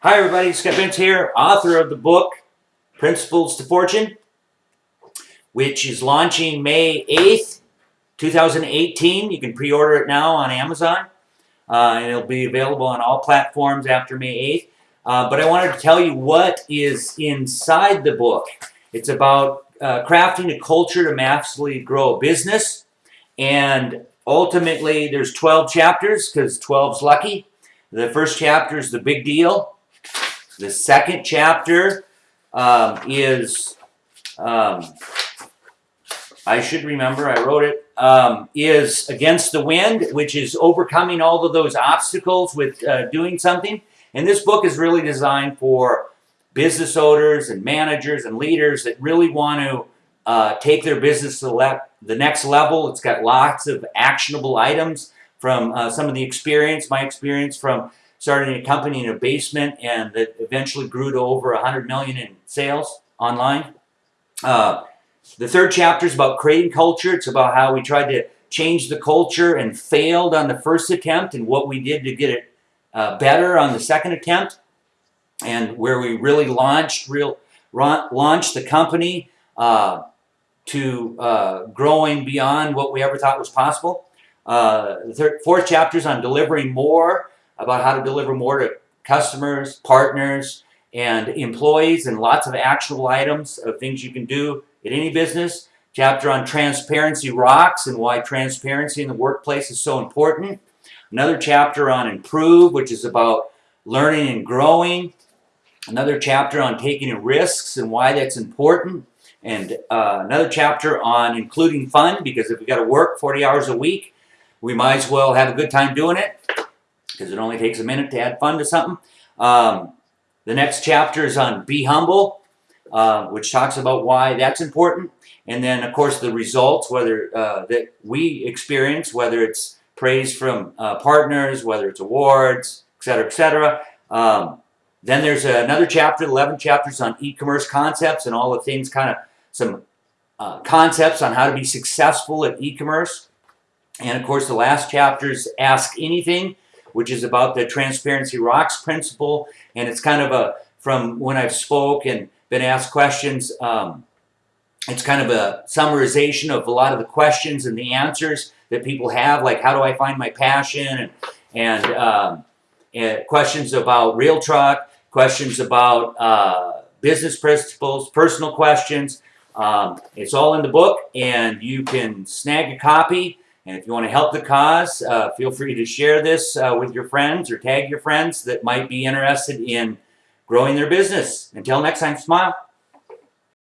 Hi, everybody. Scott Fink here, author of the book Principles to Fortune, which is launching May 8th, 2018. You can pre order it now on Amazon, uh, and it'll be available on all platforms after May 8th. Uh, but I wanted to tell you what is inside the book. It's about uh, crafting a culture to massively grow a business, and ultimately, there's 12 chapters because 12's lucky. The first chapter is the big deal. The second chapter um, is, um, I should remember, I wrote it, um, is Against the Wind, which is overcoming all of those obstacles with uh, doing something. And this book is really designed for business owners and managers and leaders that really want to uh, take their business to the next level. It's got lots of actionable items from uh, some of the experience, my experience from starting a company in a basement and that eventually grew to over 100 million in sales online. Uh, the third chapter is about creating culture. It's about how we tried to change the culture and failed on the first attempt and what we did to get it uh, better on the second attempt and where we really launched real launched the company uh, to uh, growing beyond what we ever thought was possible. Uh, the third, fourth chapter is on delivering more, about how to deliver more to customers, partners, and employees, and lots of actionable items of things you can do in any business. Chapter on transparency rocks and why transparency in the workplace is so important. Another chapter on improve, which is about learning and growing. Another chapter on taking risks and why that's important. And uh, another chapter on including fun, because if we got to work 40 hours a week, we might as well have a good time doing it because it only takes a minute to add fun to something. Um, the next chapter is on be humble, uh, which talks about why that's important. And then, of course, the results, whether uh, that we experience, whether it's praise from uh, partners, whether it's awards, etc., etc. Um, then there's another chapter, 11 chapters on e-commerce concepts and all the things, kind of some uh, concepts on how to be successful at e-commerce. And of course, the last chapter is Ask Anything, which is about the Transparency Rocks principle. And it's kind of a, from when I've spoke and been asked questions, um, it's kind of a summarization of a lot of the questions and the answers that people have, like how do I find my passion, and, and, um, and questions about Real Truck, questions about uh, business principles, personal questions. Um, it's all in the book, and you can snag a copy and if you want to help the cause, uh, feel free to share this uh, with your friends or tag your friends that might be interested in growing their business. Until next time, smile.